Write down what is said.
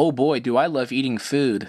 Oh boy, do I love eating food.